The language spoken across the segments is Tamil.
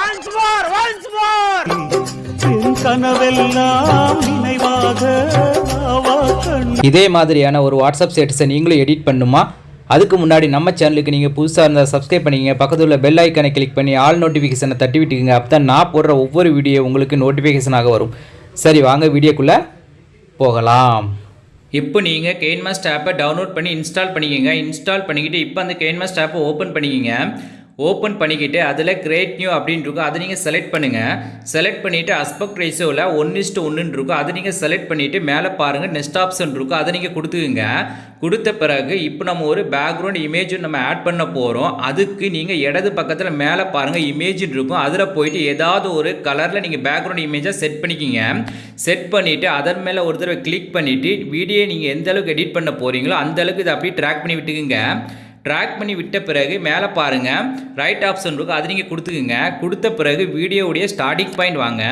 once more once more. once more என் கனவெல்லாம் நினைவாக ஆவா கண். இதே மாதிரியான ஒரு வாட்ஸ்அப் ஸ்டேட்டஸை நீங்களும் எடிட் பண்ணுமா? அதுக்கு முன்னாடி நம்ம சேனலுக்கு நீங்கள் புதுசாக இருந்தால் சப்ஸ்கிரைப் பண்ணிக்கங்க. பக்கத்தில் உள்ள பெல் ஐக்கனை கிளிக் பண்ணி ஆல் நோட்டிஃபிகேஷனை தட்டி விட்டுக்குங்க. அப்போ தான் நான் போடுற ஒவ்வொரு வீடியோ உங்களுக்கு நோட்டிஃபிகேஷனாக வரும். சரி வாங்க வீடியோக்குள்ளே போகலாம். இப்போ நீங்கள் கெயின்மாஸ்ட் ஆப்பை டவுன்லோட் பண்ணி இன்ஸ்டால் பண்ணிக்கோங்க. இன்ஸ்டால் பண்ணிக்கிட்டு இப்போ அந்த கெயின்மாஸ்ட் ஆப்பை ஓப்பன் பண்ணிக்கோங்க. ஓப்பன் பண்ணிக்கிட்டு அதில் கிரேட் நியூ அப்படின்னு இருக்கும். அதை நீங்கள் செலக்ட் பண்ணுங்கள் செலக்ட் பண்ணிவிட்டு அஸ்பெக்ட் ரேஷோவில் ஒன் இஸ்ட்டு ஒன்றுன்னு இருக்கும். அதை நீங்கள் செலக்ட் பண்ணிவிட்டு மேலே பாருங்கள் நெக்ஸ்ட் ஆப்ஷன் இருக்கும். அதை நீங்கள் கொடுத்துக்குங்க. கொடுத்த பிறகு இப்போ நம்ம ஒரு பேக்ரவுண்ட் இமேஜும் நம்ம ஆட் பண்ண போகிறோம் அதுக்கு நீங்கள் இடது பக்கத்தில் மேலே பாருங்கள் இமேஜின் இருக்கும். அதில் போயிட்டு ஏதாவது ஒரு கலரில் நீங்கள் பேக்ரவுண்ட் இமேஜாக செட் பண்ணிக்கிங்க. செட் பண்ணிவிட்டு அதன் மேலே ஒரு தடவை கிளிக் பண்ணிவிட்டு வீடியோ நீங்கள் எந்த அளவுக்கு எடிட் பண்ண போகிறீங்களோ அந்த அளவுக்கு இதை அப்படியே ட்ராக் பண்ணி விட்டுக்குங்க. ட்ராக் பண்ணி விட்ட பிறகு மேலே பாருங்கள் ரைட் ஆப்ஷன் இருக்கும் அது நீங்கள் கொடுத்துக்குங்க. கொடுத்த பிறகு வீடியோவுடைய ஸ்டார்டிங் பாயிண்ட் வாங்க.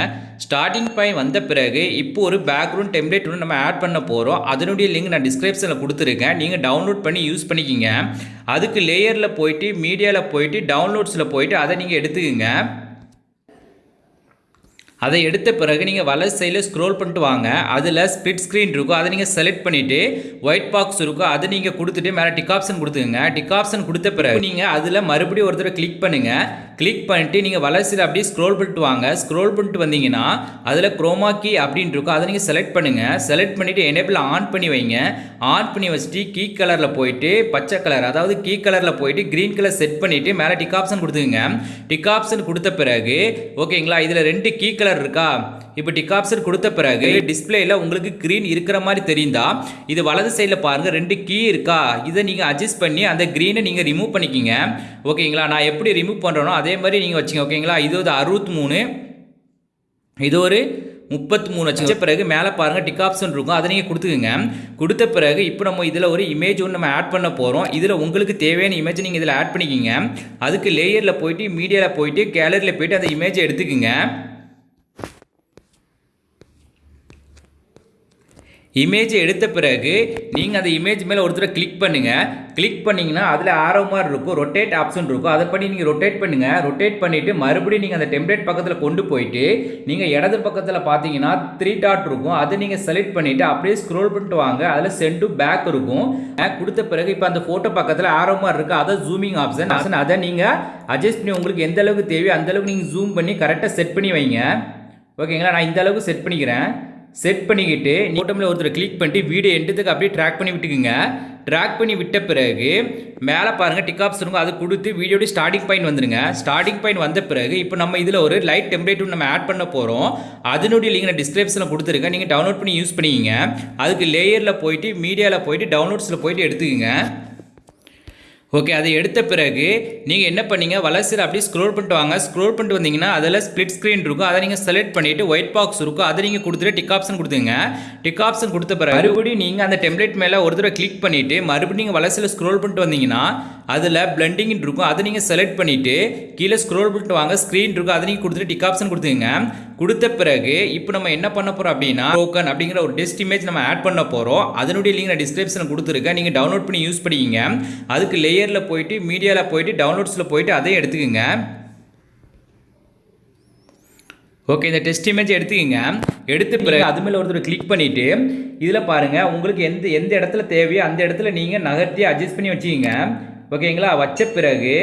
ஸ்டார்டிங் பாயிண்ட் வந்த பிறகு இப்போ ஒரு பேக்ரவுண்ட் டெம்ப்ளேட் ஒன்று நம்ம ஆட் பண்ண போகிறோம் அதனுடைய லிங்க் நான் டிஸ்கிரிப்ஷனில் கொடுத்துருக்கேன். நீங்கள் டவுன்லோட் பண்ணி யூஸ் பண்ணிக்கிங்க. அதுக்கு லேயரில் போயிட்டு மீடியாவில் போயிட்டு டவுன்லோட்ஸில் போயிட்டு அதை நீங்கள் எடுத்துக்கோங்க. அதை எடுத்த பிறகு நீங்கள் வலது சைடில் ஸ்க்ரோல் பண்ணிட்டு வாங்க. அதில் ஸ்பிட் ஸ்க்ரீன் இருக்கும். அதை நீங்கள் செலக்ட் பண்ணிவிட்டு ஒயிட் பாக்ஸ் இருக்கும். அதை நீங்கள் கொடுத்துட்டு மேலே டிக் ஆப்ஷன் கொடுத்துங்க டிக் ஆப்ஷன் கொடுத்த பிறகு நீங்கள் அதில் மறுபடியும் ஒரு தடவை கிளிக் பண்ணுங்கள் கிளிக் பண்ணிட்டு நீங்கள் வலசையில் அப்படியே ஸ்க்ரோல் பண்ணிட்டு வாங்க. ஸ்க்ரோல் பண்ணிட்டு வந்தீங்கன்னா அதில் குரோமா கீ அப்படின்னு இருக்கும். அதை நீங்கள் செலக்ட் பண்ணுங்கள் செலக்ட் பண்ணிவிட்டு எனேபிள் ஆன் பண்ணி வைங்க. ஆன் பண்ணி வச்சுட்டு கீ கலரில் போயிட்டு பச்சை கலர் அதாவது கீ கலரில் போயிட்டு க்ரீன் கலர் செட் பண்ணிவிட்டு மேலே டிக் ஆப்ஷன் கொடுத்துங்க டிக் ஆப்ஷன் கொடுத்த பிறகு ஓகேங்களா இதில் ரெண்டு கீ கலர் இருக்கா? இப்போ டிக் ஆப்ஷன் கொடுத்த பிறகு டிஸ்பிளேயில் உங்களுக்கு க்ரீன் இருக்கிற மாதிரி தெரிந்தா இது வலது சைடில் பாருங்கள் ரெண்டு கீ இருக்கா? இதை நீங்கள் அட்ஜஸ்ட் பண்ணி அந்த க்ரீனை நீங்கள் ரிமூவ் பண்ணிக்கிங்க. ஓகேங்களா? நான் எப்படி ரிமூவ் பண்ணுறனோ அதே மாதிரி நீங்கள் வச்சுங்க ஓகேங்களா? இது ஒரு அறுபத்தி மூணு இது ஒரு முப்பத்தி மூணு வச்ச பிறகு மேலே பாருங்கள் டிக் ஆப்ஷன் இருக்கும். அதை நீங்கள் கொடுத்துக்குங்க. கொடுத்த பிறகு இப்போ நம்ம இதில் ஒரு இமேஜ் ஒன்று நம்ம ஆட் பண்ண போகிறோம் இதில் உங்களுக்கு தேவையான இமேஜ் நீங்கள் இதில் ஆட் பண்ணிக்கிங்க. அதுக்கு லேயரில் போயிட்டு மீடியாவில் போயிட்டு கேலரியில் போயிட்டு அந்த இமேஜை எடுத்துக்குங்க. இமேஜை எடுத்த பிறகு நீங்கள் அந்த இமேஜ் மேலே ஒருத்தர் கிளிக் பண்ணுங்கள் கிளிக் பண்ணிங்கன்னா அதில் ஆரோ மாதிரி இருக்கும் ரொட்டேட் ஆப்ஷன் இருக்கும். அதை பண்ணி நீங்கள் ரொட்டேட் பண்ணுங்கள் ரொட்டேட் பண்ணிவிட்டு மறுபடியும் நீங்கள் அந்த டெம்ப்ளேட் பக்கத்தில் கொண்டு போயிட்டு நீங்கள் இடது பக்கத்தில் பார்த்தீங்கன்னா த்ரீ டாட் இருக்கும். அதை நீங்கள் செலக்ட் பண்ணிவிட்டு அப்படியே ஸ்க்ரோல் பண்ணிட்டு வாங்க. அதில் சென்ட் டு பேக் இருக்கும். பேக் கொடுத்த பிறகு இப்போ அந்த ஃபோட்டோ பக்கத்தில் ஆரோ மாதிரி இருக்குது அதை ஜூமிங் ஆப்ஷன் ஆப்ஷன் அதை நீங்கள் அட்ஜஸ்ட் பண்ணி உங்களுக்கு எந்த அளவுக்கு தேவையோ அந்தளவுக்கு நீங்கள் ஜூம் பண்ணி கரெக்டாக செட் பண்ணி வைங்க. ஓகேங்களா? நான் இந்த அளவுக்கு செட் பண்ணிக்கிறேன். செட் பண்ணிக்கிட்டு ஓட்டமில் ஒருத்தர் கிளிக் பண்ணிட்டு வீடியோ எண்டத்துக்கு அப்படியே ட்ராக் பண்ணி விட்டுக்குங்க. ட்ராக் பண்ணி விட்ட பிறகு மேலே பாருங்கள் டிக் ஆப்ஸ் இருக்கும். அது கொடுத்து வீடியோட ஸ்டார்டிங் பாயிண்ட் வந்துடுங்க ஸ்டார்டிங் பாயிண்ட் வந்த பிறகு இப்போ நம்ம இதில் ஒரு லைட் டெம்ப்ளேட் நம்ம ஆட் பண்ண போகிறோம் அதனுடைய லிங்க் நான் டிஸ்கிரிப்ஷனில் கொடுத்துருக்கேன். நீங்கள் டவுன்லோட் பண்ணி யூஸ் பண்ணிக்கிங்க. அதுக்கு லேயரில் போயிட்டு மீடியாவில் போயிட்டு டவுன்லோட்ஸில் போயிட்டு எடுத்துக்கோங்க. ஓகே அதை எடுத்த பிறகு நீங்கள் என்ன பண்ணீங்க? வலசில் அப்படியே ஸ்க்ரோல் பண்ணிட்டு வாங்க. ஸ்க்ரோல் பண்ணிட்டு வந்தீங்கன்னா அதில் ஸ்ப்ளிட் ஸ்க்ரீன் இருக்கும். அதை நீங்கள் செலக்ட் பண்ணிவிட்டு ஒயிட் பாக்ஸ் இருக்கும். அதை நீங்கள் கொடுத்துட்டு டிக் ஆப்ஷன் கொடுத்துங்க டிக் ஆப்ஷன் கொடுத்த பிறகு மறுபடியும் நீங்கள் அந்த டெம்ப்ளேட் மேலே ஒரு தடவை கிளிக் பண்ணிவிட்டு மறுபடியும் நீங்கள் வலசில் ஸ்க்ரோல் பண்ணிட்டு வந்தீங்கன்னா அதில் பிளண்டிங் இருக்கும். அதை நீங்கள் செலக்ட் பண்ணிவிட்டு கீழே ஸ்க்ரோல் பண்ணிட்டு வாங்க. ஸ்க்ரீன் இருக்கும். அதை நீங்கள் கொடுத்துட்டு டிக் ஆப்ஷன் கொடுத்துங்க கொடுத்த பிறகு இப்போ நம்ம என்ன பண்ண போகிறோம் அப்படின்னா டோக்கன் அப்படிங்கிற ஒரு டெஸ்ட் இமேஜ் நம்ம ஆட் பண்ண போகிறோம் அதனுடைய லிங்க் நான் டிஸ்கிரிப்ஷனில் கொடுத்துருக்கேன். நீங்கள் டவுன்லோட் பண்ணி யூஸ் பண்ணிக்கிங்க. அதுக்கு லேயரில் போயிட்டு மீடியாவில் போயிட்டு டவுன்லோட்ஸில் போயிட்டு அதையும் எடுத்துக்கோங்க. ஓகே இந்த டெஸ்ட் இமேஜ் எடுத்துக்கோங்க. எடுத்த பிறகு அது மேலே ஒருத்தர் கிளிக் பண்ணிவிட்டு இதில் பாருங்கள் உங்களுக்கு எந்த எந்த இடத்துல தேவையோ அந்த இடத்துல நீங்கள் நகர்த்தி அட்ஜஸ்ட் பண்ணி வச்சுக்கிங்க. ஓகேங்களா? வச்ச பிறகு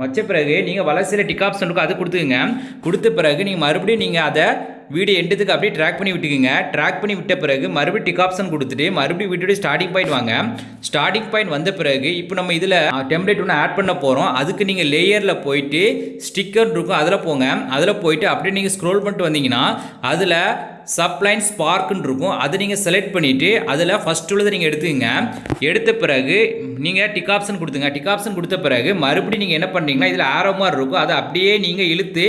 வச்ச பிறகு நீங்கள் வளர்ச்சியில் டிக் ஆப்ஷன் இருக்கும் அது கொடுத்துக்குங்க. கொடுத்த பிறகு நீங்கள் மறுபடியும் நீங்கள் அதை வீடியோ எண்டுத்துக்கு அப்படியே ட்ராக் பண்ணி விட்டுக்குங்க. ட்ராக் பண்ணி விட்ட பிறகு மறுபடியும் டிக் ஆப்ஷன் கொடுத்துட்டு மறுபடியும் வீடியோட ஸ்டார்டிங் பாயிண்ட் வாங்க. ஸ்டார்டிங் பாயிண்ட் வந்த பிறகு இப்போ நம்ம இதில் டெம்ப்ளேட் ஒன்று ஆட் பண்ண போகிறோம் அதுக்கு நீங்கள் லேயரில் போயிட்டு ஸ்டிக்கர் இருக்கும் அதில் போங்க. அதில் போயிட்டு அப்படியே நீங்கள் ஸ்க்ரோல் பண்ணிட்டு வந்தீங்கன்னா அதில் சப்ளைன் ஸ்பார்க்குன்னு இருக்கும். அதை நீங்கள் செலக்ட் பண்ணிவிட்டு அதில் ஃபஸ்ட் உள்ளதை நீங்கள் எடுத்துக்கங்க. எடுத்த பிறகு நீங்கள் டிக் ஆப்ஷன் கொடுத்துங்க. டிக் ஆப்ஷன் கொடுத்த பிறகு மறுபடியும் நீங்கள் என்ன பண்ணுறீங்கன்னா இதில் ஆரோ மாதிரி இருக்கும். அதை அப்படியே நீங்கள் இழுத்து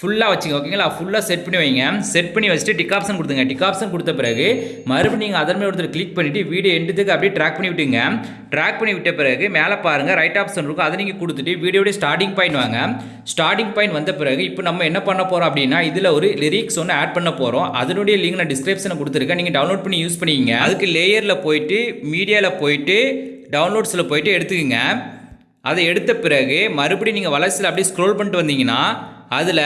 ஃபுல்லாக வச்சுங்க ஓகேங்களா ஃபுல்லாக செட் பண்ணி வைங்க. செட் பண்ணி வச்சுட்டு டிக் ஆப்ஷன் கொடுத்துங்க டிக் ஆப்ஷன் கொடுத்த பிறகு மறுபடியும் நீங்கள் அதன் மேலே ஒருத்தர் கிளிக் பண்ணிவிட்டு வீடியோ எண்டுத்துக்கு அப்படியே ட்ராக் பண்ணி விட்டுங்க. ட்ராக் பண்ணி விட்ட பிறகு மேலே பாருங்கள் ரைட் ஆப்ஷன் இருக்கும். அதை நீங்கள் கொடுத்துட்டு வீடியோடைய ஸ்டார்டிங் பாயிண்ட் வாங்க. ஸ்டார்டிங் பாயிண்ட் வந்த பிறகு இப்போ நம்ம என்ன பண்ண போகிறோம் அப்படின்னா இதில் ஒரு லிரிக்ஸ் ஒன்று ஆட் பண்ண போகிறோம் அதனுடைய லிங்க் நான் டிஸ்கிரிப்ஷனில் கொடுத்துருக்கேன். நீங்கள் டவுன்லோட் பண்ணி யூஸ் பண்ணிக்கிங்க. அதுக்கு லேயரில் போயிட்டு மீடியாவில் போயிட்டு டவுன்லோட்ஸில் போயிட்டு எடுத்துக்கோங்க. அதை எடுத்த பிறகு மறுபடியும் நீங்கள் வளர்ச்சியில் அப்படியே ஸ்க்ரோல் பண்ணிட்டு வந்தீங்கன்னா அதில்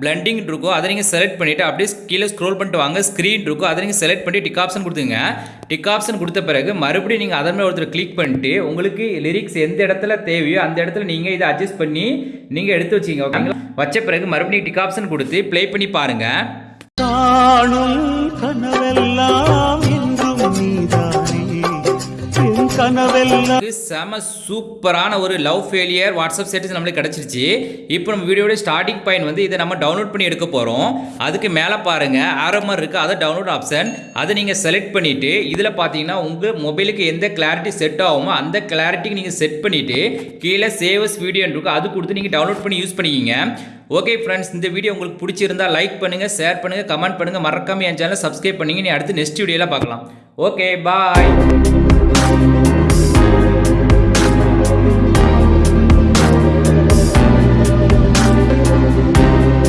பிளண்டிங் இருக்கும் அதை நீங்கள் செலக்ட் பண்ணிவிட்டு அப்படியே கீழே ஸ்க்ரோல் பண்ணிட்டு வாங்க. ஸ்க்ரீன் இருக்கும் அதை நீங்கள் செலக்ட் பண்ணி டிக் ஆப்ஷன் கொடுத்துங்க டிக் ஆப்ஷன் கொடுத்த பிறகு மறுபடியும் நீங்கள் அதன் மேலே ஒருத்தர் கிளிக் பண்ணிட்டு உங்களுக்கு லிரிக்ஸ் எந்த இடத்துல தேவையோ அந்த இடத்துல நீங்கள் இதை அட்ஜஸ்ட் பண்ணி நீங்கள் எடுத்து வச்சிங்க ஓகேங்களா வச்ச பிறகு மறுபடியும் டிக் ஆப்ஷன் கொடுத்து ப்ளே பண்ணி பாருங்கள் காணும் கனவெல்லாம் என்றும் நீதானே. கனவெல்லாம். செம சூப்பரான ஒரு லவ் ஃபெயிலியர் வாட்ஸ்அப் ஸ்டேட்டஸ் நம்மளுக்கு கிடச்சிருச்சு. இப்போ நம்ம வீடியோட ஸ்டார்டிங் பாயிண்ட் வந்து இதை நம்ம டவுன்லோட் பண்ணி எடுக்க போகிறோம் அதுக்கு மேலே பாருங்கள் ஆரோ மாதிரி இருக்குது அதை டவுன்லோட் ஆப்ஷன் அதை நீங்கள் செலக்ட் பண்ணிவிட்டு இதில் பார்த்தீங்கன்னா உங்கள் மொபைலுக்கு எந்த கிளாரிட்டி செட் ஆகுமோ அந்த கிளாரிட்டிக்கு நீங்கள் செட் பண்ணிவிட்டு கீழே சேவஸ் வீடியோன்னு இருக்கும் அது கொடுத்து நீங்கள் டவுன்லோட் பண்ணி யூஸ் பண்ணிக்கிங்க. ஓகே ஃப்ரெண்ட்ஸ் இந்த வீடியோ உங்களுக்கு பிடிச்சிருந்தா லைக் பண்ணுங்கள் ஷேர் பண்ணுங்கள் கமெண்ட் பண்ணுங்கள் மறக்காமல் என் சேனலை சப்ஸ்கிரைப் பண்ணிங்க. நீ அடுத்து நெக்ஸ்ட் வீடியோவில் பார்க்கலாம். Okay bye Thank